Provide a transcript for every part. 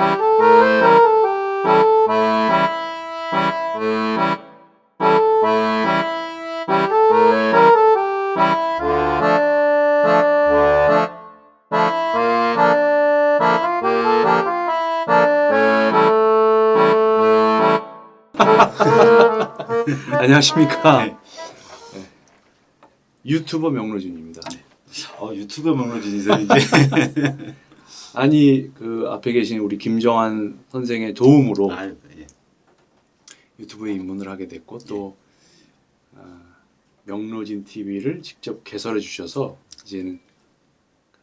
안녕하십니까. 네. 네. 유튜버 명로준입니다. 어, 유튜브 명로진이세요 이제. 아니 그 앞에 계신 우리 김정환 선생의 도움으로 아, 예. 유튜브에 입문을 하게 됐고 또 아, 명로진 TV를 직접 개설해 주셔서 이제는 그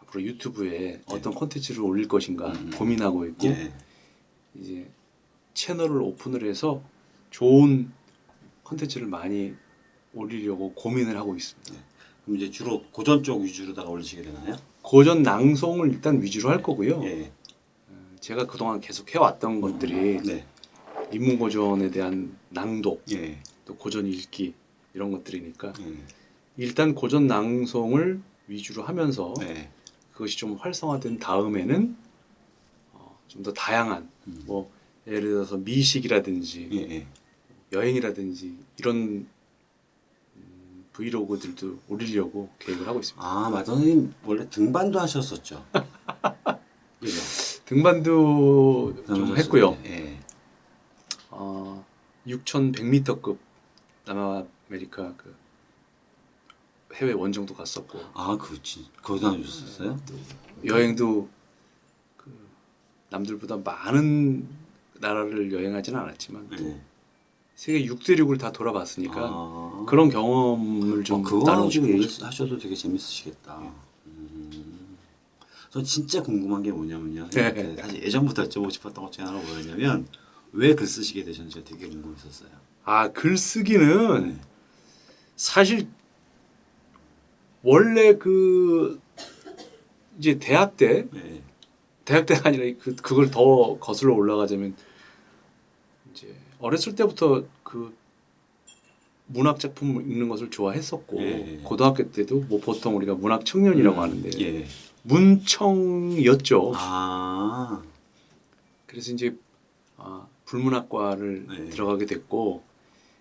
앞으로 유튜브에 어떤 콘텐츠를 올릴 것인가 음. 고민하고 있고 예. 이제 채널을 오픈을 해서 좋은 콘텐츠를 많이 올리려고 고민을 하고 있습니다. 그럼 이제 주로 고전 쪽 위주로다가 올리시게 되나요? 고전 낭송을 일단 위주로 할 거고요. 예. 제가 그동안 계속 해왔던 것들이 네. 인문고전에 대한 낭독, 예. 또 고전 읽기 이런 것들이니까 예. 일단 고전 낭송을 위주로 하면서 네. 그것이 좀 활성화된 다음에는 어, 좀 더 다양한 음. 뭐 예를 들어서 미식이라든지 예. 예. 여행이라든지 이런 음, 브이로그들도 올리려고 계획을 하고 있습니다. 아, 마더님 원래 등반도 하셨었죠. 그죠? 등반도 좀 했고요. 예. 어, 6,100m급 남아메리카 그 해외 원정도 갔었고 아, 그렇지. 거기다 하셨었어요? 여행도 그 남들보다 많은 나라를 여행하지는 않았지만 또 예. 세계 6대 륙을 다 돌아봤으니까 아. 그런 경험을 좀 어, 그거 나누고 지금 싶은 얘기 거죠. 하셔도 되게 재밌으시겠다. 음. 저 진짜 궁금한 게 뭐냐면요. 네. 사실 예전부터 여쭤보고 싶었던 것 중에 하나가 뭐였냐면 왜 글 쓰시게 되셨는지 되게 궁금했었어요. 아 글쓰기는 네. 사실 원래 그 이제 대학 때 네. 대학 때가 아니라 그 그걸 더 거슬러 올라가자면 이제 어렸을 때부터 그 문학 작품 읽는 것을 좋아했었고 예. 고등학교 때도 뭐 보통 우리가 문학 청년이라고 하는데 예. 문청이었죠. 아. 그래서 이제 아, 불문학과를 네. 들어가게 됐고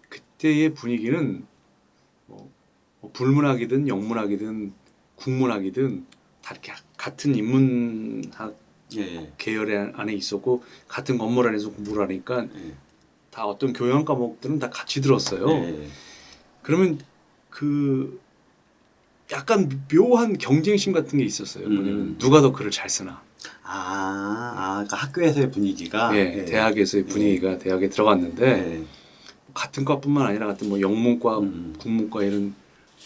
그때의 분위기는 뭐, 뭐 불문학이든 영문학이든 국문학이든 다 이렇게 같은 인문학 예. 계열 안에 있었고 같은 건물 안에서 공부를 하니까 예. 다 어떤 교양 과목들은 다 같이 들었어요. 예. 그러면 그 약간 묘한 경쟁심 같은 게 있었어요. 음. 뭐냐면 누가 더 글을 잘 쓰나. 아, 아, 그러니까 학교에서의 분위기가 예, 대학에서의 분위기가 대학에 들어갔는데 예. 같은 과뿐만 아니라 같은 뭐 영문과, 음. 국문과 이런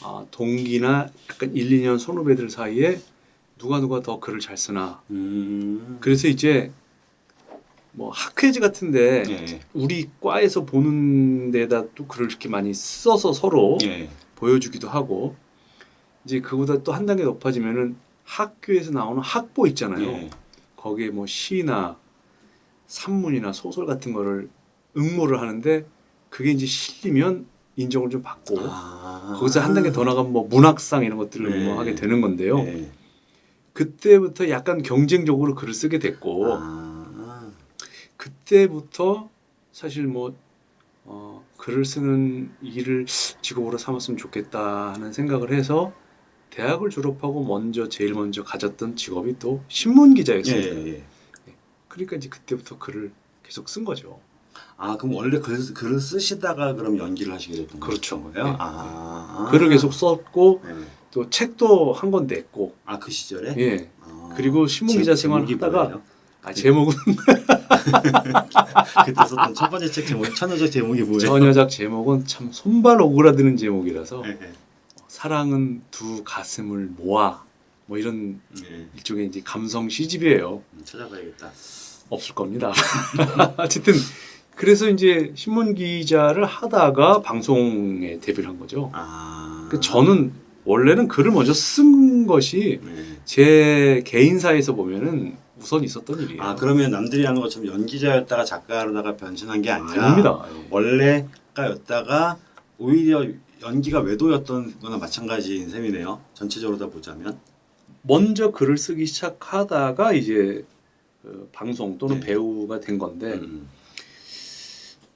아, 동기나 약간 1, 2년 선후배들 사이에 누가 누가 더 글을 잘 쓰나. 음. 그래서 이제 뭐 학회지 같은데 예. 우리 과에서 보는 데다 또 글을 이렇게 많이 써서 서로 예. 보여주기도 하고 이제 그보다 또 한 단계 높아지면은 학교에서 나오는 학보 있잖아요. 예. 거기에 뭐 시나 산문이나 소설 같은 거를 응모를 하는데 그게 이제 실리면 인정을 좀 받고 아. 거기서 한 단계 더 나가면 뭐 문학상 이런 것들을 네. 응모하게 되는 건데요. 예. 그때부터 약간 경쟁적으로 글을 쓰게 됐고 아. 그때부터 사실 뭐 어, 글을 쓰는 일을 직업으로 삼았으면 좋겠다 하는 생각을 해서 대학을 졸업하고 먼저 제일 먼저 가졌던 직업이 또 신문 예, 기자였습니다. 예, 예. 그러니까 이제 그때부터 글을 계속 쓴 거죠. 아 그럼 원래 글, 글을 쓰시다가 그럼 연기를 하시게 됐던 그렇죠. 거예요? 네. 아 글을 계속 썼고 네. 또 책도 한 권 냈고 아 그 시절에 예 아. 그리고 신문 기자 생활을 하다가? 아, 제목은 그때 썼던 첫 번째 책 제목 천여적 제목이 뭐예요? 전여작 제목은 참 손발 오그라드는 제목이라서 네, 네. 사랑은 두 가슴을 모아 뭐 이런 네. 일종의 이제 감성 시집이에요. 음, 찾아봐야겠다. 없을 겁니다. 어쨌든 그래서 이제 신문 기자를 하다가 방송에 데뷔를 한 거죠. 아 그 저는 원래는 글을 먼저 쓴 것이 네. 제 개인사에서 보면은 우선 있었던 일이에요. 아 그러면 남들이 하는 것처럼 연기자였다가 작가로다가 변신한 게 아니라 아닙니다. 예. 원래 가였다가 오히려 연기가 외도였던 거나 마찬가지인 셈이네요. 전체적으로 다 보자면. 먼저 글을 쓰기 시작하다가 이제 그 방송 또는 네. 배우가 된 건데 음.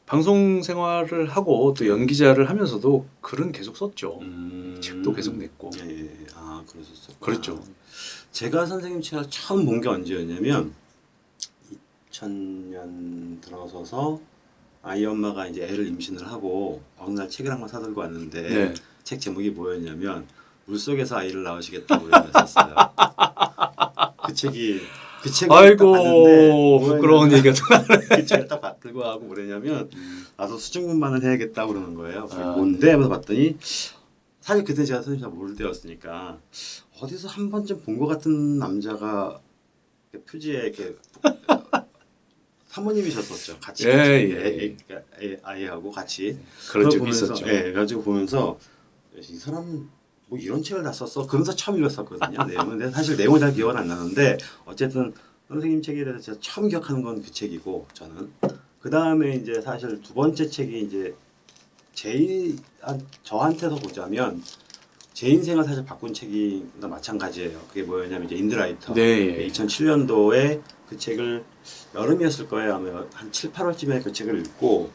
방송 생활을 하고 또 연기자를 하면서도 글은 계속 썼죠. 음. 책도 계속 냈고. 예, 예. 아 그러셨어. 그렇죠. 제가 선생님 책을 처음 본 게 언제였냐면 2000년 들어서서 아이 엄마가 이제 애를 임신을 하고 어느 날 책을 한 권 사들고 왔는데 네. 책 제목이 뭐였냐면 물속에서 아이를 낳으시겠다고 그랬었어요. 그 책이 그 책을 딱 아이고 봤는데 부끄러운 얘기가 또그 책을 딱 받들고 하고 뭐랬냐면 나도 수중군만을 해야겠다 그러는 거예요. 아. 뭔데? 하면서 봤더니 사실 그때 제가 선생님 잘 모를 때였으니까 어디서 한 번쯤 본 것 같은 남자가 표지에 이렇게 사모님이셨었죠. 같이 예, 같이 예, 애, 애, 애, 아이하고 같이 그런 적이 보면서, 있었죠. 예, 그래가지고 보면서 이 사람은 뭐 이런 책을 다 썼어. 그러면서 처음 읽었었거든요. 내용은 근데 사실 내용은 잘 기억은 안 나는데 어쨌든 선생님 책에 대해서 제가 처음 기억하는 건 그 책이고 저는 그 다음에 이제 사실 두 번째 책이 이제 제 한- 저한테서 보자면 제 인생을 사실 바꾼 책이나 마찬가지예요. 그게 뭐였냐면 이제 인드라이터. 네. 2007년도에 그 책을 여름이었을 거예요. 아마 한 7, 8월쯤에 그 책을 읽고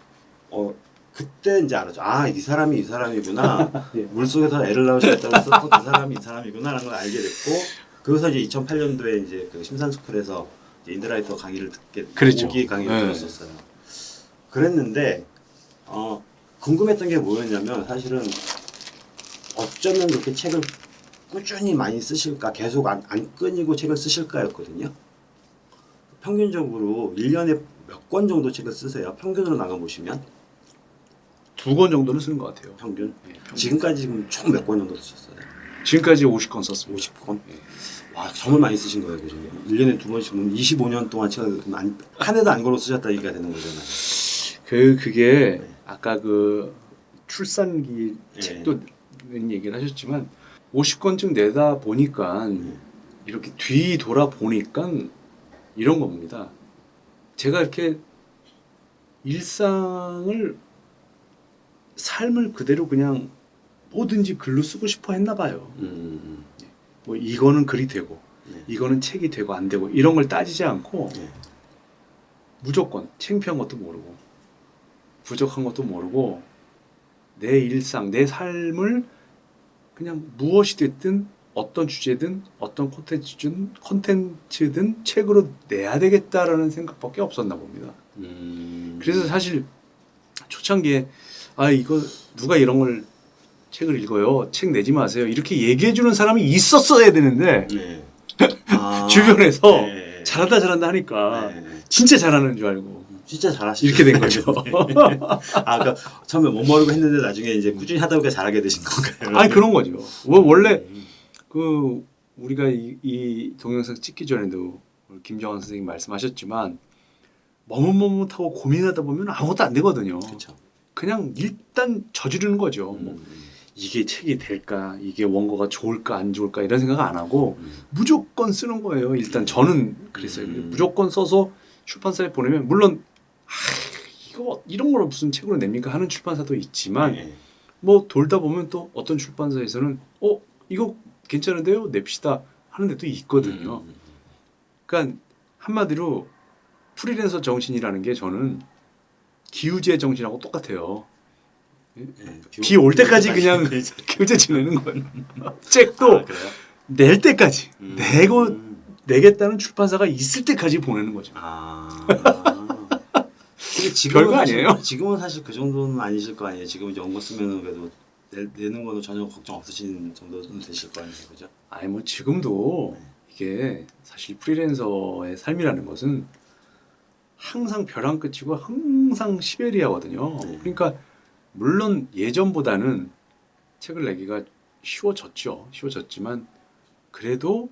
어 그때 이제 알았죠. 아, 이 사람이 이 사람이구나. 예. 물속에서 애를 낳으셨다고 했었던 그 사람이 이 사람이구나라는 걸 알게 됐고 그래서 이제 2008년도에 이제 그 심산스쿨에서 이제 인드라이터 강의를 듣게 그랬죠. 오기 강의를 네. 들었었어요. 그랬는데 어 궁금했던 게 뭐였냐면 사실은 어쩌면 그렇게 책을 꾸준히 많이 쓰실까 계속 안, 안 끊이고 책을 쓰실까 였거든요. 평균적으로 1년에 몇 권 정도 책을 쓰세요? 평균으로 나가 보시면 두 권 정도는 쓰는 것 같아요. 평균. 예, 평균. 지금까지 지금 총 몇 권 정도 쓰셨어요? 지금까지 50건 썼습니다. 50권? 예. 와 정말 많이 쓰신 거예요, 그죠? 1년에 두 번씩 그럼 25년 동안 책을 안, 한 해도 안 걸어 쓰셨다 얘기가 되는 거잖아요. 그 그게 네. 아까 그 출산기 네. 책도 낸 얘기를 하셨지만 50권쯤 내다 보니까 네. 이렇게 뒤 돌아 보니까 이런 겁니다. 제가 이렇게 일상을 삶을 그대로 그냥 뭐든지 글로 쓰고 싶어 했나 봐요. 음, 뭐 이거는 글이 되고 네. 이거는 책이 되고 안 되고 이런 걸 따지지 않고 네. 무조건 창피한 것도 모르고 부족한 것도 모르고 내 일상 내 삶을 그냥 무엇이 됐든 어떤 주제든 어떤 콘텐츠든 콘텐츠든 책으로 내야 되겠다라는 생각밖에 없었나 봅니다. 음. 그래서 사실 초창기에 아 이거 누가 이런 걸 책을 읽어요 책 내지 마세요 이렇게 얘기해 주는 사람이 있었어야 되는데 네. 아, 주변에서 네. 잘한다 잘한다 하니까 네. 진짜 잘하는 줄 알고 진짜 잘하시죠. 이렇게 된 거죠. 아, 그러니까 처음에 못 모르고 했는데 나중에 이제 꾸준히 하다 보니까 잘하게 되신 건가요? 아니 그런 거죠. 뭐 원래 음. 그 우리가 이, 이 동영상 찍기 전에도 김정환 선생님 말씀하셨지만 머뭇머뭇하고 고민하다 보면 아무것도 안 되거든요. 그렇죠. 그냥 일단 저지르는 거죠. 뭐 음, 이게 책이 될까, 이게 원고가 좋을까 안 좋을까 이런 생각 안 하고 음. 무조건 쓰는 거예요. 일단 저는 그랬어요. 음. 무조건 써서 출판사에 보내면 물론 아, 이거 이런 걸 무슨 책으로 냅니까 하는 출판사도 있지만 네. 뭐 돌다 보면 또 어떤 출판사에서는 어 이거 괜찮은데요 냅시다 하는 데도 있거든요. 음, 그러니까 한마디로 프리랜서 정신이라는 게 저는 기우제 정신하고 똑같아요. 네. 비 올 때까지 그냥 기우제 지내는 거예요. 책도 아? 낼 때까지 음. 내고 내겠다는 출판사가 있을 때까지 보내는 거죠. 아. 근데 지금은 별거 사실- 아니에요? 지금은 사실 그 정도는 아니실 거 아니에요. 지금 이제 원고 쓰면은 그래도 내, 내는 거는 전혀 걱정 없으신 정도는 되실 거 아니에요, 그죠? 아니 뭐 지금도 이게 사실 프리랜서의 삶이라는 것은 항상 벼랑 끝이고 항상 시베리아거든요. 네. 그러니까 물론 예전보다는 책을 내기가 쉬워졌죠. 쉬워졌지만 그래도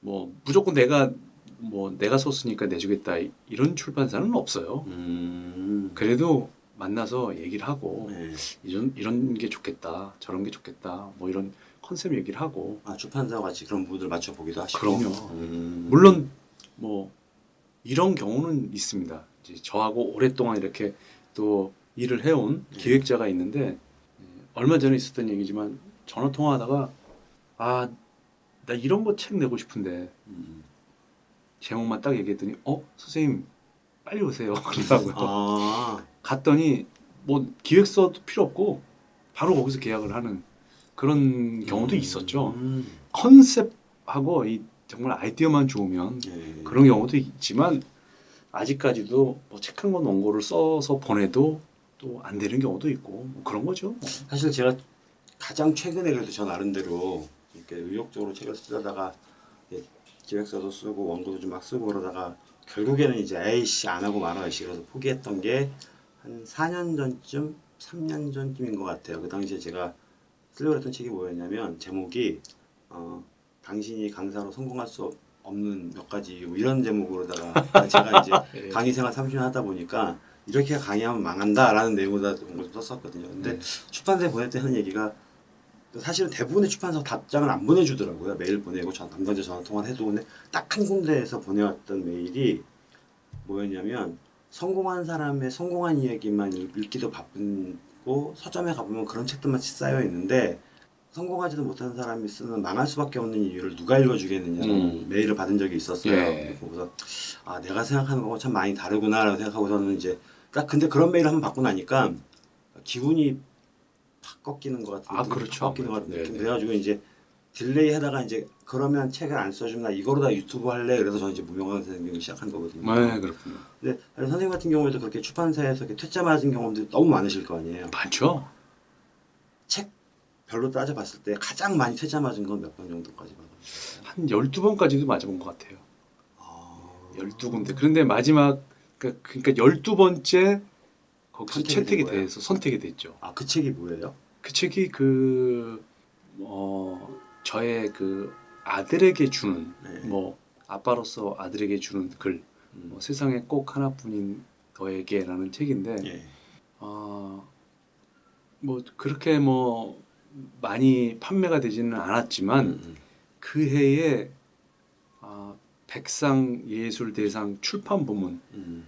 뭐 무조건 내가 뭐 내가 썼으니까 내주겠다 이런 출판사는 없어요. 음. 그래도 만나서 얘기를 하고 네. 이런 이런 게 좋겠다, 저런 게 좋겠다, 뭐 이런 컨셉 얘기를 하고 아 출판사와 같이 그런 부분을 맞춰 보기도 하시고. 그럼요. 음. 물론 뭐 이런 경우는 있습니다. 이제 저하고 오랫동안 이렇게 또 일을 해온 네. 기획자가 있는데 예, 얼마 전에 있었던 얘기지만 전화 통화하다가 아 나 이런 거 책 내고 싶은데 음. 제목만 딱 얘기했더니 어 선생님 빨리 오세요 그러더라고요. 아, 갔더니 뭐 기획서도 필요 없고 바로 거기서 계약을 하는 그런 경우도 있었죠. 음, 컨셉하고 이 정말 아이디어만 좋으면 예. 그런 경우도 있지만 아직까지도 뭐 책 한 권 원고를 써서 보내도 또 안 되는 경우도 있고 뭐 그런 거죠. 사실 제가 가장 최근에 그래도 저 나름대로 이렇게 의욕적으로 책을 쓰다가 기획서도 쓰고 원고도 좀 막 쓰고 그러다가 결국에는 이제 에이씨 안 하고 말아야지 그래서 포기했던 게 한 4년 전쯤 3년 전쯤인 것 같아요. 그 당시에 제가 쓰려고 했던 책이 뭐였냐면 제목이 어, 당신이 강사로 성공할 수 없는 몇 가지 이유 이런 제목으로다가 제가 이제 예. 강의 생활 30년 하다 보니까 이렇게 강의하면 망한다 라는 내용으로 좀 썼었거든요. 근데 네. 출판사에 보낼 때 하는 얘기가 사실은 대부분의 출판사 답장을 안 보내주더라고요. 메일 보내고 전 담당자 전화 통화를 해도 근데 딱 한 군데에서 보내왔던 메일이 뭐였냐면 성공한 사람의 성공한 이야기만 읽- 읽기도 바쁘고 서점에 가보면 그런 책들만 쌓여 있는데 성공하지도 못한 사람이 쓰는 망할 수밖에 없는 이유를 누가 읽어주겠느냐는 음. 메일을 받은 적이 있었어요. 예. 그래서 아 내가 생각하는 거하고 참 많이 다르구나라고 생각하고서는 이제 딱 근데 그런 메일을 한번 받고 나니까 기분이 팍 꺾이는 것 같은 아, 느낌, 그렇죠. 팍 꺾이는 것 같은 네네. 느낌 그래가지고 이제 delay 하다가 이제 그러면 책을 안 써주면 나 이거로 다 유튜브 할래 그래서 저는 이제 무명강사 생활을 시작한 거거든요. 네 그렇군요. 근데 선생님 같은 경우에도 그렇게 출판사에서 이렇게 퇴짜 맞은 경험들이 너무 많으실 거 아니에요. 많죠. 책 별로 따져봤을 때 가장 많이 퇴짜 맞은 건 몇 번 정도까지 받았어요? 한 12번까지도 맞아본 것 같아요. 아... 12군데. 그런데 마지막 그러니까, 그러니까 12번째 거기서 채택이? 돼서 선택이 됐죠. 아, 그 책이 뭐예요? 그 책이 그 어, 저의 그 아들에게 주는 네. 뭐 아빠로서 아들에게 주는 글 음. 뭐, 세상에 꼭 하나뿐인 너에게라는 책인데 예. 아, 뭐 그렇게 뭐 많이 판매가 되지는 않았지만 음, 음. 그 해에 아, 백상 예술대상 출판 부문 음.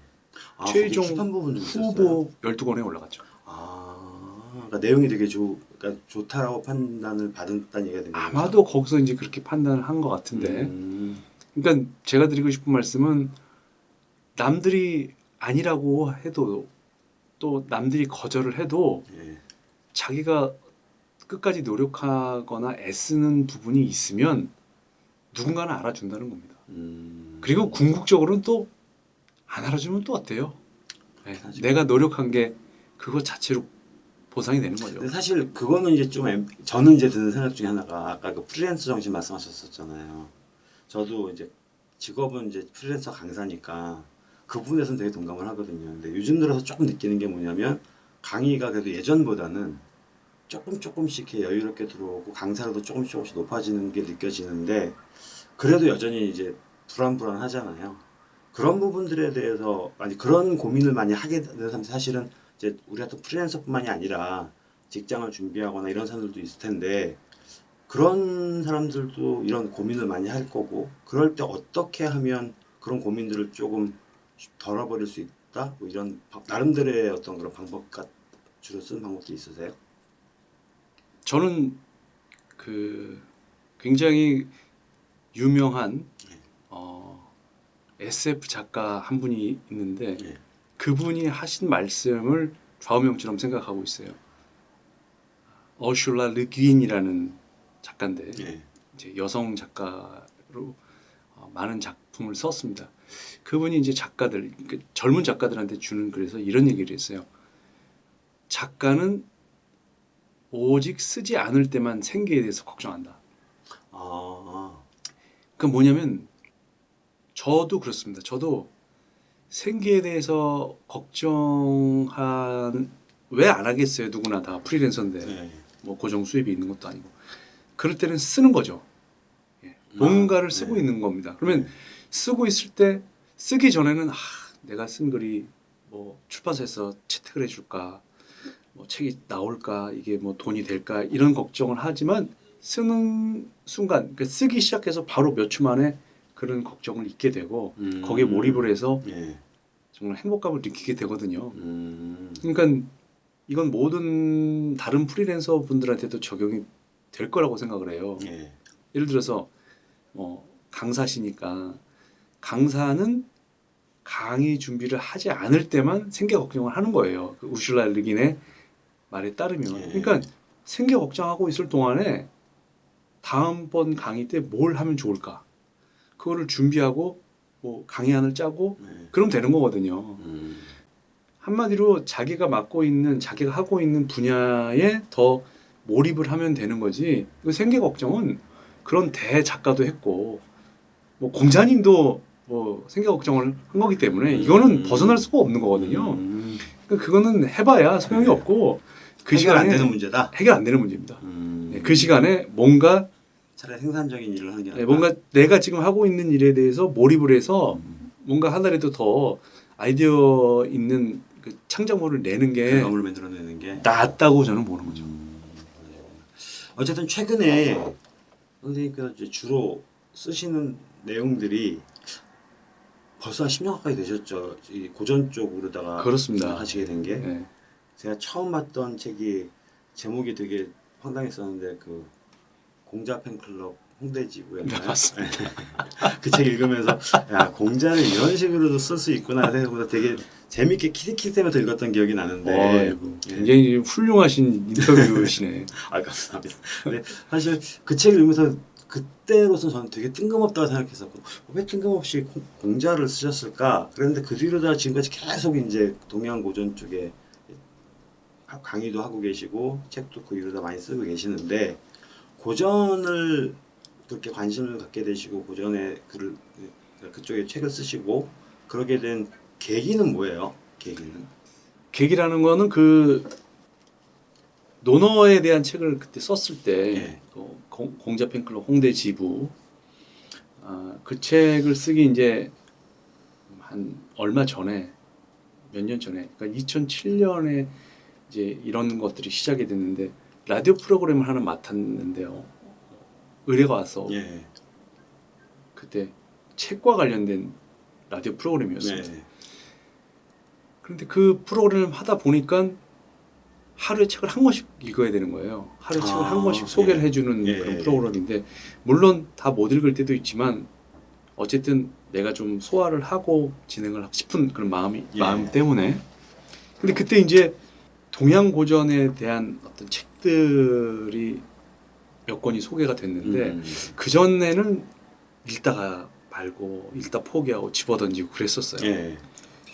아, 최종 있었어요? 후보 12권에 올라갔죠. 아, 그러니까 내용이 되게 좋, 그러니까 좋다라고 판단을 받았다는 얘기가 되는 거죠? 아마도 거기서 이제 그렇게 판단을 한 것 같은데 음, 그러니까 제가 드리고 싶은 말씀은 남들이 아니라고 해도 또 남들이 거절을 해도 예. 자기가 끝까지 노력하거나 애쓰는 부분이 있으면 누군가는 알아준다는 겁니다. 음. 그리고 궁극적으로는 또 안 알아주면 또 어때요? 네, 내가 노력한 게 그거 자체로 보상이 되는 거죠. 근데 사실 그거는 이제 좀 애- 저는 이제 드는 생각 중에 하나가 아까 그 프리랜서 정신 말씀하셨었잖아요. 저도 이제 직업은 이제 프리랜서 강사니까 그 부분에서는 되게 동감을 하거든요. 근데 요즘 들어서 조금 느끼는 게 뭐냐면 강의가 그래도 예전보다는 조금 조금씩 이렇게 여유롭게 들어오고 강사로도 조금씩 조금씩 높아지는 게 느껴지는데 그래도 여전히 이제 불안불안하잖아요. 그런 부분들에 대해서 아니 그런 고민을 많이 하게 되는 사람 사실은 이제 우리 같은 프리랜서뿐만이 아니라 직장을 준비하거나 이런 사람들도 있을 텐데 그런 사람들도 이런 고민을 많이 할 거고 그럴 때 어떻게 하면 그런 고민들을 조금 덜어버릴 수 있다 뭐 이런 방- 나름대로의 어떤 그런 방법 같 주로 쓰는 방법도 있으세요? 저는 그 굉장히 유명한 네. 어, SF 작가 한 분이 있는데 네. 그분이 하신 말씀을 좌우명처럼 생각하고 있어요. 어슐라 르귀인이라는 작가인데 예. 이제 여성 작가로 어, 많은 작품을 썼습니다. 그분이 이제 작가들, 그 젊은 작가들한테 주는 글에서 이런 얘기를 했어요. 작가는 오직 쓰지 않을 때만 생계에 대해서 걱정한다. 아, 그 뭐냐면 저도 그렇습니다. 저도 생계에 대해서 걱정한 왜 안 하겠어요? 누구나 다 프리랜서인데 네. 뭐 고정 수입이 있는 것도 아니고 그럴 때는 쓰는 거죠. 예. 뭔가를 아, 쓰고 네. 있는 겁니다. 그러면 네. 쓰고 있을 때 쓰기 전에는 아, 내가 쓴 글이 뭐 출판사에서 채택을 해줄까, 뭐 책이 나올까, 이게 뭐 돈이 될까 이런 걱정을 하지만 쓰는 순간, 그러니까 쓰기 시작해서 바로 몇초 만에 그런 걱정을 잊게 되고 음. 거기에 몰입을 해서 예. 정말 행복감을 느끼게 되거든요. 음. 그러니까 이건 모든 다른 프리랜서 분들한테도 적용이 될 거라고 생각을 해요. 예. 예를 들어서 뭐 강사시니까 강사는 강의 준비를 하지 않을 때만 생계 걱정을 하는 거예요. 그 우슐라 르긴의 말에 따르면. 예. 그러니까 생계 걱정하고 있을 동안에 다음번 강의 때 뭘 하면 좋을까? 그거를 준비하고 뭐 강의안을 짜고 네. 그럼 되는 거거든요. 음. 한마디로 자기가 맡고 있는 자기가 하고 있는 분야에 더 몰입을 하면 되는 거지. 그 생계 걱정은 그런 대 작가도 했고 뭐 공자님도 뭐 생계 걱정을 한 거기 때문에 이거는 음. 벗어날 수가 없는 거거든요. 음. 그러니까 그거는 해봐야 소용이 네. 없고 그 해결 안 시간에 되는 문제다. 해결 안 되는 문제입니다. 음. 네, 그 시간에 뭔가 차라리 생산적인 일을 하는 게. 네, 뭔가 내가 지금 하고 있는 일에 대해서 몰입을 해서 음. 뭔가 하나라도 더 아이디어 있는 그 창작물을 내는 게 결과물을 만들어내는 게 낫다고 저는 보는 거죠. 음. 어쨌든 최근에 선생님께서 이제 주로 쓰시는 내용들이 벌써 한 10년 가까이 되셨죠. 이 고전 쪽으로다가 그렇습니다. 하시게 된게 네. 제가 처음 봤던 책이 제목이 되게 황당했었는데 그 공자 팬클럽 홍대 지부였나요? 네, 맞습니다. 그책 읽으면서 야 공자는 이런 식으로도 쓸 수 있구나 생각보다 되게 재밌게 키득키득하면서 읽었던 기억이 나는데 어이구, 예. 굉장히 훌륭하신 인터뷰시네. 아 감사합니다. 근데 사실 그 책을 읽으면서 그때로서 저는 되게 뜬금없다고 생각했었고 왜 뜬금없이 공- 공자를 쓰셨을까? 그랬는데 그 뒤로 다 지금까지 계속 이제 동양 고전 쪽에 하- 강의도 하고 계시고 책도 그 이후로 다 많이 쓰고 계시는데 고전을 그렇게 관심을 갖게 되시고 고전의 글을 그쪽에 책을 쓰시고 그러게 된 계기는 뭐예요? 계기는 계기라는 거는 그 논어에 대한 책을 그때 썼을 때 예. 그 공- 공자 팬클럽 홍대 지부 아, 그 책을 쓰기 이제 한 얼마 전에 몇 년 전에 그러니까 2007년에 이제 이런 것들이 시작이 됐는데 라디오 프로그램을 하나 맡았는데요 의뢰가 와서 예. 그때 책과 관련된 라디오 프로그램이었어요. 네. 그런데 그 프로그램을 하다 보니까 하루에 책을 한 권씩 읽어야 되는 거예요. 하루에 아, 책을 한 권씩 소개를 예. 해주는 예, 그런 예. 프로그램인데 물론 다 못 읽을 때도 있지만 어쨌든 내가 좀 소화를 하고 진행을 하고 싶은 그런 마음이 예. 마음 때문에 근데 그때 이제 동양 고전에 대한 어떤 책 들이 몇 권이 소개가 됐는데 음. 그 전에는 읽다가 말고 읽다 포기하고 집어던지고 그랬었어요. 예.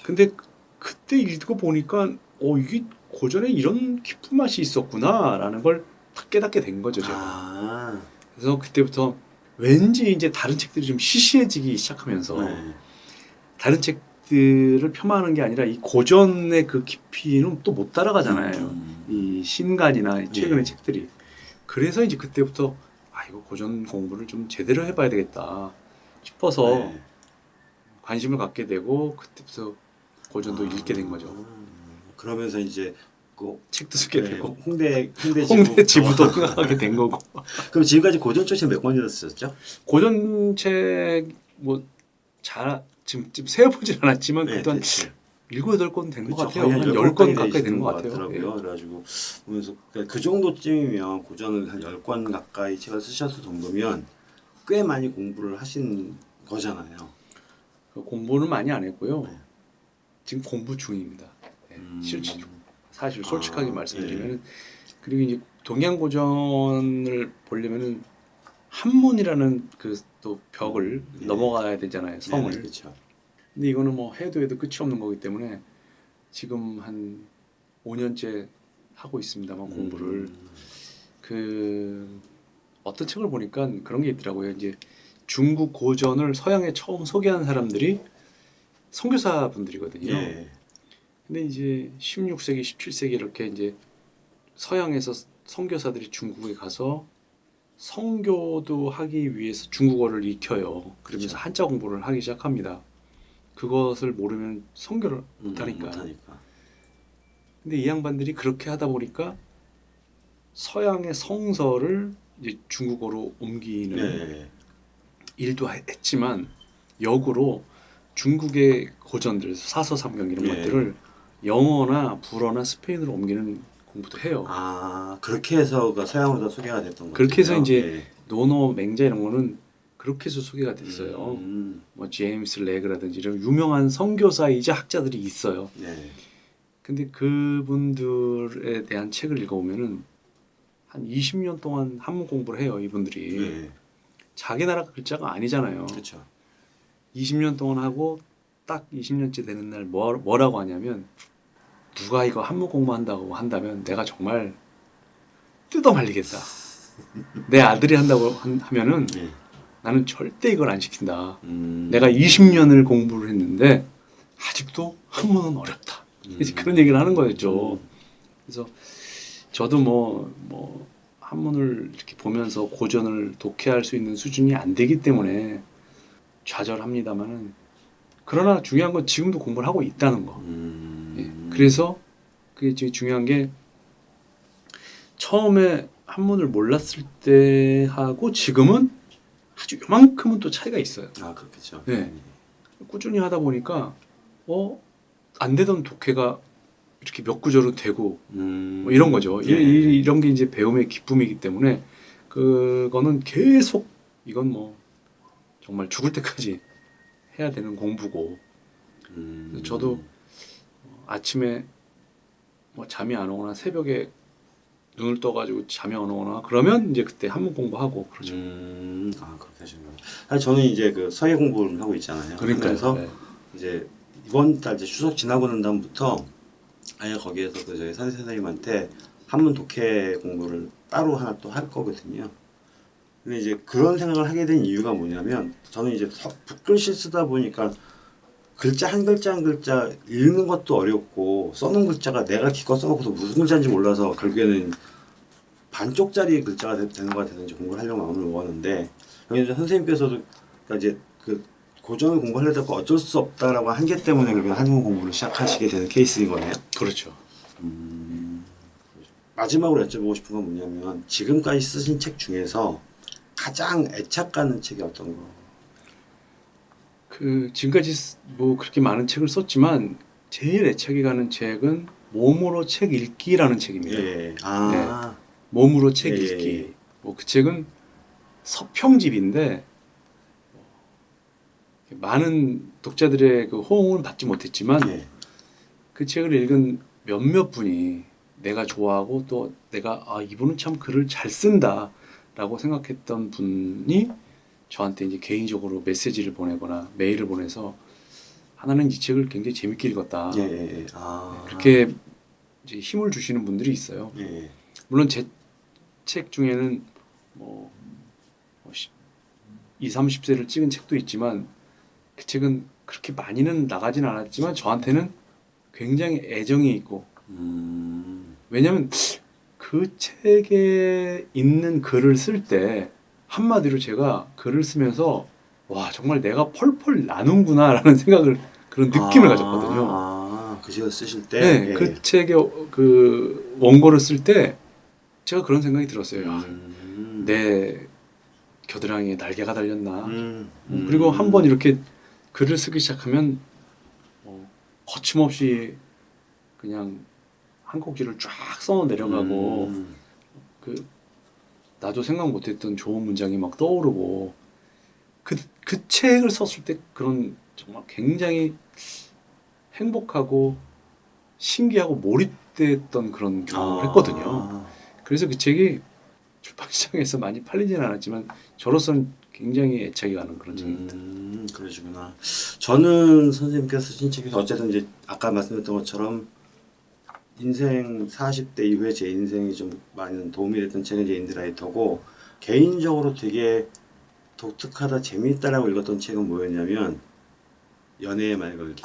근데 그- 그때 읽고 보니까 어 이게 고전에 이런 깊은 맛이 있었구나라는 걸 딱 깨닫게 된 거죠. 제가. 아. 그래서 그때부터 왠지 이제 다른 책들이 좀 시시해지기 시작하면서 네. 다른 책들을 폄하하는 게 아니라 이 고전의 그 깊이는 또 못 따라가잖아요. 음. 이 신간이나 이 최근의 예. 책들이. 그래서 이제 그때부터 아 이거 고전 공부를 좀 제대로 해봐야 되겠다 싶어서 네. 관심을 갖게 되고 그때부터 고전도 아. 읽게 된 거죠. 그러면서 이제 그 책도 쓰게 네, 되고 홍대 홍대 홍대 지부. 지부도 생각하게 된 거고. 그럼 지금까지 고전 초심 몇 권이나 쓰셨죠? 고전 책뭐 잘 지금 지금 세어보진 않았지만 네, 대충. 일곱 여덟 권된것 같아요. 거의 한열열권 권까지 가까이 되는 것것 같아요. 같더라고요. 그래가지고 보면서 그 정도쯤이면 고전을 한 열 권 가까이 책을 쓰셨을 정도면 꽤 많이 공부를 하신 거잖아요. 그 공부는 많이 안 했고요. 네. 지금 공부 중입니다. 네, 음. 실제 사실 솔직하게 아, 말씀드리면 그리고 이제 동양 고전을 보려면은 한문이라는 그 또 벽을 네. 넘어가야 되잖아요. 성을. 그렇죠. 근데 이거는 뭐 해도 해도 끝이 없는 거기 때문에 지금 한 5년째 하고 있습니다만 공부를 음. 그 어떤 책을 보니까 그런 게 있더라고요. 이제 중국 고전을 서양에 처음 소개한 사람들이 선교사 분들이거든요. 예. 근데 이제 16세기, 17세기 이렇게 이제 서양에서 선교사들이 중국에 가서 선교도 하기 위해서 중국어를 익혀요. 그러면서 그렇죠. 한자 공부를 하기 시작합니다. 그것을 모르면 선교를 음, 못하니까. 못하니까. 근데 이 양반들이 그렇게 하다 보니까 서양의 성서를 이제 중국어로 옮기는 네. 일도 하- 했지만 역으로 중국의 고전들 사서삼경 이런 예. 것들을 영어나 불어나 스페인어로 옮기는 공부도 해요. 아 그렇게 해서 그 서양으로 다 소개가 됐던 거죠. 그렇게 해서 이제 예. 논어 맹자 이런 거는 그렇게 해서 소개가 됐어요. 음, 뭐 제임스 레그라든지 이런 유명한 선교사이자 학자들이 있어요. 네. 근데 그분들에 대한 책을 읽어보면은 한 20년 동안 한문 공부를 해요. 이분들이 네. 자기 나라 글자가 아니잖아요. 그렇죠. 20년 동안 하고 딱 20년째 되는 날 뭐, 뭐라고 하냐면 누가 이거 한문 공부한다고 한다면 내가 정말 뜯어 말리겠다. 내 아들이 한다고 한- 하면은 네. 나는 절대 이걸 안 시킨다. 음, 내가 20년을 공부를 했는데 아직도 한문은 어렵다. 이제 그런 얘기를 하는 거였죠. 그래서 저도 뭐, 뭐 한문을 이렇게 보면서 고전을 독해할 수 있는 수준이 안 되기 때문에 좌절합니다만은 그러나 중요한 건 지금도 공부를 하고 있다는 거. 음, 예. 그래서 그게 제일 중요한 게 처음에 한문을 몰랐을 때 하고 지금은 아주 요만큼은 또 차이가 있어요. 아 그렇겠죠. 네. 꾸준히 하다 보니까 어 안 되던 독해가 이렇게 몇 구절로 되고 음, 뭐 이런 거죠. 이- 네. 이, 이런 게 이제 배움의 기쁨이기 때문에 그거는 계속 이건 뭐 정말 죽을 때까지 해야 되는 공부고 음, 저도 아침에 뭐 잠이 안 오거나 새벽에 눈을 떠가지고 잠이 안 오거나 그러면 이제 그때 한문 공부하고 그러죠. 음, 아 그렇게 하시는구나. 사실 저는 이제 그 서예 공부를 하고 있잖아요. 그래서 네. 이제 이번 달 이제 추석 지나고 난 다음부터 아예 거기에서 그 저희 선생 선생님한테 한문 독해 공부를 따로 하나 또 할 거거든요. 근데 이제 그런 생각을 하게 된 이유가 뭐냐면 저는 이제 서- 붓글씨 쓰다 보니까 글자 한 글자 한 글자 읽는 것도 어렵고 써놓은 글자가 내가 기껏 써놓고서 무슨 글자인지 몰라서 결국에는 반쪽짜리 글자가 되- 되는 것 같아서 공부를 하려고 마음을 먹었는데 여기 선생님께서도 그러니까 이제 그 고전을 공부하려다가 어쩔 수 없다라고 한계 때문에 그렇게 한국 공부를 시작하시게 되는 케이스인 거네요. 그렇죠. 마지막으로 여쭤보고 싶은 건 뭐냐면 지금까지 쓰신 책 중에서 가장 애착 가는 책이 어떤 거? 그 지금까지 쓰- 뭐 그렇게 많은 책을 썼지만 제일 애착이 가는 책은 몸으로 책 읽기라는 책입니다. 예. 아. 몸으로 책 예, 예, 읽기. 예. 뭐그 책은 서평집인데 많은 독자들의 그 호응을 받지 못했지만 예. 그 책을 읽은 몇몇 분이 내가 좋아하고 또 내가 아 이분은 참 글을 잘 쓴다라고 생각했던 분이 저한테 이제 개인적으로 메시지를 보내거나 메일을 보내서 하나는 이 책을 굉장히 재밌게 읽었다 예, 예, 예. 아. 그렇게 이제 힘을 주시는 분들이 있어요. 예, 예. 물론 제 책 중에는 뭐 20, 30세를 찍은 책도 있지만 그 책은 그렇게 많이는 나가진 않았지만 저한테는 굉장히 애정이 있고 음. 왜냐면 그 책에 있는 글을 쓸때 한마디로 제가 글을 쓰면서 와 정말 내가 펄펄 나는구나 라는 생각을 그런 느낌을 아, 가졌거든요. 아, 그 책을 쓰실 때. 네, 예. 그 책의 그 원고를 쓸 때 제가 그런 생각이 들었어요. 야, 음. 내 겨드랑이에 날개가 달렸나. 음. 음, 그리고 한번 이렇게 글을 쓰기 시작하면 뭐 거침없이 그냥 한 꼭지를 쫙 써 내려가고 음. 그 나도 생각 못했던 좋은 문장이 막 떠오르고 그, 그 책을 썼을 때 그런 정말 굉장히 행복하고 신기하고 몰입됐던 그런 경험을 아. 했거든요. 그래서 그 책이 출판 시장에서 많이 팔리지는 않았지만 저로서는 굉장히 애착이 가는 그런 책입니다. 음, 그러시구나. 저는 선생님께서 쓰신 책에서 어쨌든 이제 아까 말씀드렸던 것처럼 인생 40대 이후에 제 인생이 좀 많은 도움이 됐던 책은 이제 인드라이터고 개인적으로 되게 독특하다 재미있다라고 읽었던 책은 뭐였냐면 연애의 말 걸기.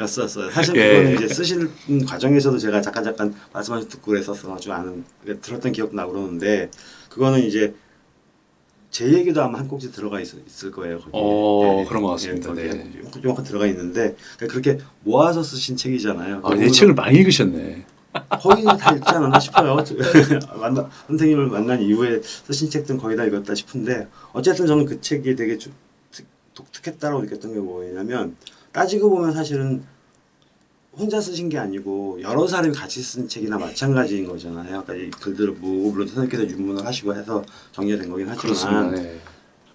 였었어요. 사실 예. 그거는 이제 쓰시는 과정에서도 제가 잠깐 잠깐 말씀하신 듣고 그랬었어가지고 아는 들었던 기억도 나고 그러는데 그거는 이제 제 얘기도 아마 한 꼭지 들어가 있, 을 거예요. 거기에. 어, 그런 것 같습니다. 거기에 네. 조금만 들어가 있는데 그러니까 그렇게 모아서 쓰신 책이잖아요. 아, 내 책을 많이 읽으셨네. 거의 다 읽지 않았나 싶어요. 만나, 선생님을 만난 이후에 쓰신 책들은 거의 다 읽었다 싶은데 어쨌든 저는 그 책이 되게 좀 특- 독특했다고 느꼈던 게 뭐냐면 따지고 보면 사실은 혼자 쓰신 게 아니고 여러 사람이 같이 쓴 책이나 마찬가지인 거잖아요. 아까 이 글들을 뭐 물론 선생님께서 유문을 하시고 해서 정리된 거긴 하지만. 네.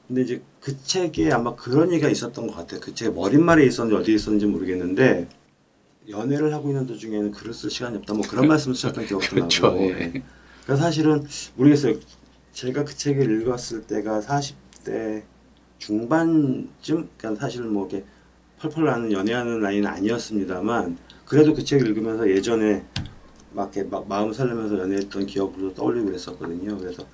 근데 이제 그 책에 아마 그런 얘기가 있었던 것 같아요. 그책 머릿말에 있었는지 어디에 있었는지 모르겠는데 연애를 하고 있는 도중에는 글을 쓸 시간이 없다. 뭐 그런 말씀을 하셨던 기억도 그렇죠. 나고. 예. 예. 그래서 사실은 모르겠어요. 제가 그 책을 읽었을 때가 40대 중반쯤, 그러니까 사실 뭐 이렇게 펄펄 나는 연애하는 나이는 아니었습니다만 그래도 그 책을 읽으면서 예전에 막 이렇게 막 마음 설레면서 연애했던 기억도 떠올리고 그랬었거든요. 그래서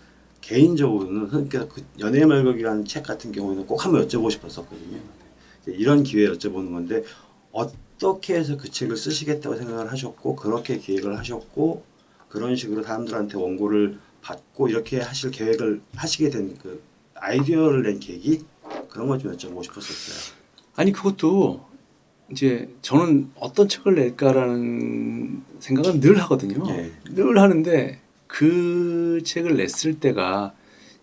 개인적으로는 그러니까 그 연애의 말곡이라는 책 같은 경우에는 꼭 한번 여쭤보고 싶었었거든요. 이런 기회에 여쭤보는 건데 어떻게 해서 그 책을 쓰시겠다고 생각을 하셨고 그렇게 기획을 하셨고 그런 식으로 사람들한테 원고를 받고 이렇게 하실 계획을 하시게 된 그 아이디어를 낸 계기 그런 것좀 여쭤보고 싶었었어요. 아니 그것도 이제 저는 어떤 책을 낼까라는 생각은 늘 하거든요. 예. 늘 하는데 그 책을 냈을 때가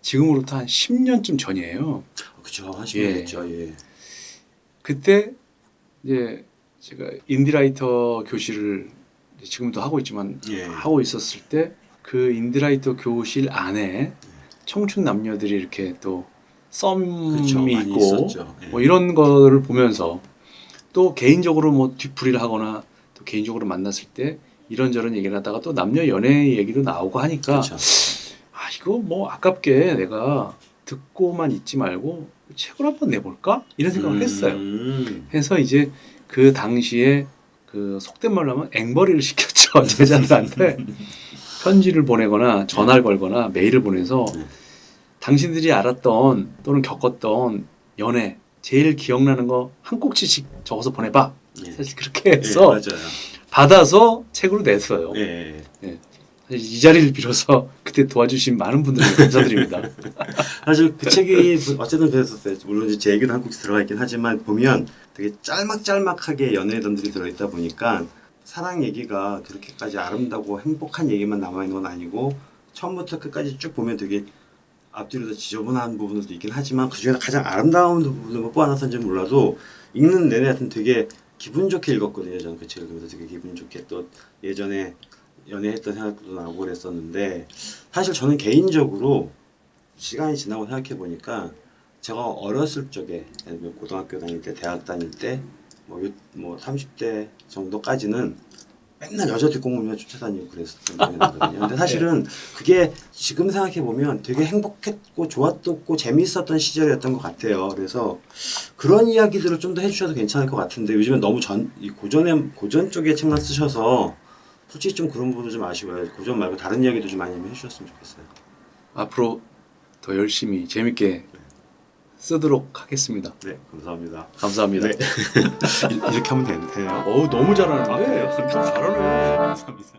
지금으로부터 한 10년쯤 전이에요. 그렇죠. 한 예. 10년 됐죠. 예. 그때 이제 제가 indie writer 교실을 지금도 하고 있지만 예. 하고 있었을 때 그 indie writer 교실 안에 청춘 남녀들이 이렇게 또 썸이 그렇죠. 있고. 예. 뭐 이런 거를 보면서 또 개인적으로 뭐 뒤풀이를 하거나 또 개인적으로 만났을 때 이런저런 얘기를 하다가 또 남녀 연애 얘기도 나오고 하니까 그렇죠. 아 이거 뭐 아깝게 내가 듣고만 있지 말고 책을 한번 내볼까 이런 생각을 했어요. 음. 해서 이제 그 당시에 그 속된 말로 하면 앵벌이를 시켰죠 제자들한테 편지를 보내거나 전화를 걸거나 메일을 보내서 네. 당신들이 알았던 또는 겪었던 연애 제일 기억나는 거 한 꼭지씩 적어서 보내봐 예. 사실 그렇게 예, 해서 맞아요. 받아서 책으로 냈어요 예. 사실 이 자리를 빌어서 그때 도와주신 많은 분들께 감사드립니다 사실 그 책이 어쨌든 그랬었어요. 물론 제 얘기도 한국에 들어가 있긴 하지만 보면 되게 짤막짤막하게 연애던들이 들어있다 보니까 사랑 얘기가 그렇게까지 아름다고 행복한 얘기만 남아 있는 건 아니고 처음부터 끝까지 쭉 보면 되게 앞뒤로 지저분한 부분도 있긴 하지만 그 중에서 가장 아름다운 부분을 뭐 뽑아놨는지 몰라도 읽는 내내 하여튼 되게 기분 좋게 읽었거든요. 저는 그 책을 그래서 되게 기분 좋게 또 예전에 연애했던 생각도 나고 그랬었는데 사실 저는 개인적으로 시간이 지나고 생각해 보니까 제가 어렸을 적에 고등학교 다닐 때 대학 다닐 때뭐 뭐 30대 정도까지는 맨날 여자 뒷공무만 쫓아다니고 나거든요. 근데 사실은 그게 지금 생각해 보면 되게 행복했고 좋았고 재미있었던 시절이었던 것 같아요. 그래서 그런 이야기들을 좀 더 해주셔도 괜찮을 것 같은데 요즘엔 너무 전 이 고전의 고전 쪽의 책만 쓰셔서 솔직히 좀 그런 부분도 좀 아쉬워요. 고전 말고 다른 이야기도 좀 많이 해주셨으면 좋겠어요. 앞으로 더 열심히 재밌게 쓰도록 하겠습니다 네, 감사합니다. 감사합니다 네. 이렇게 하면 되는데요. 어우 너무 잘하는데 아, 그래요? 좀 잘하네 감사합니다.